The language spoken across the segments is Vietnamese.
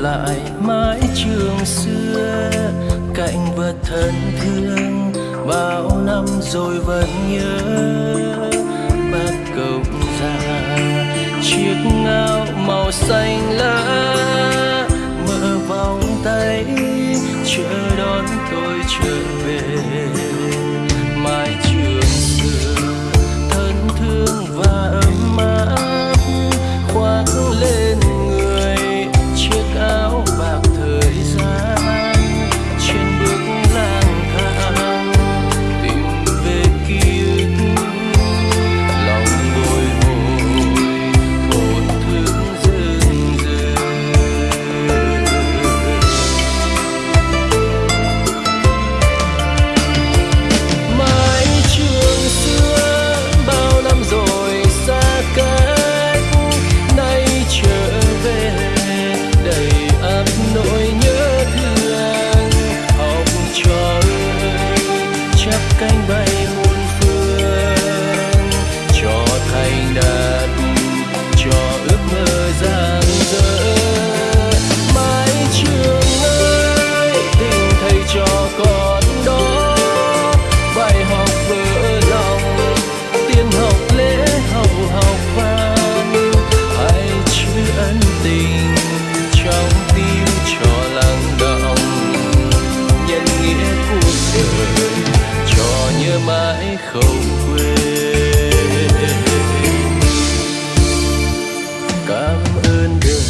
lại mãi trường xưa, cạnh vật thân thương bao năm rồi vẫn nhớ. Bác cộng già, chiếc ngao màu xanh lá, mở vòng tay, chờ đón tôi chưa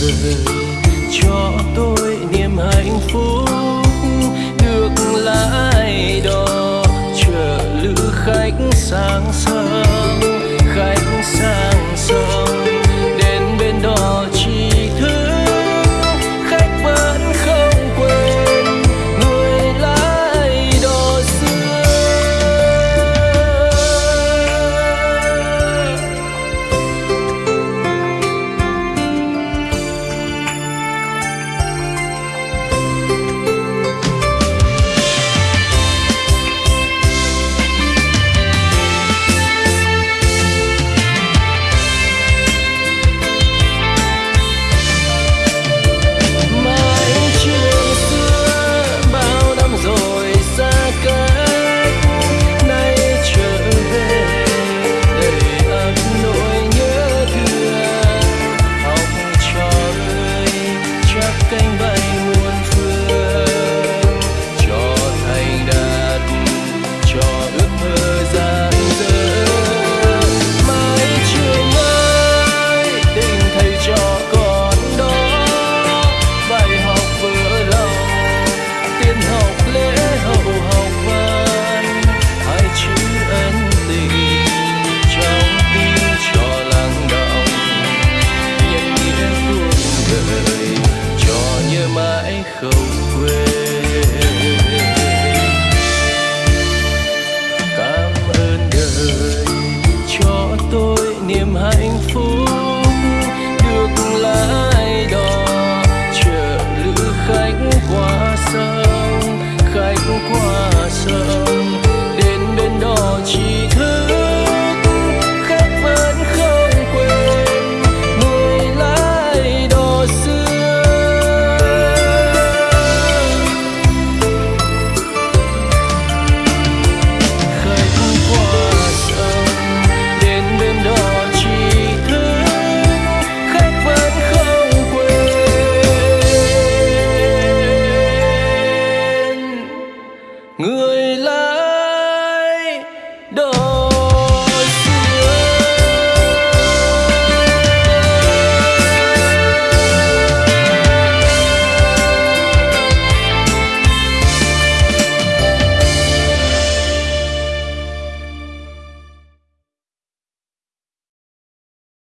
other hạnh phúc